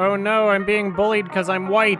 Oh no, I'm being bullied because I'm white.